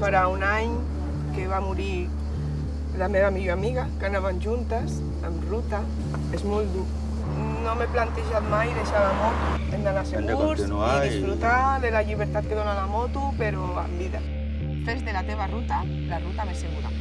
farà un any que va morir la meva millor amiga, que anaven juntes, en ruta. És molt dur. No m'he plantejat mai deixar la moto. Hem d'anar segurs Hem de i disfrutar de la llibertat que dona la moto, però en vida. Fes de la teva ruta la ruta més segura.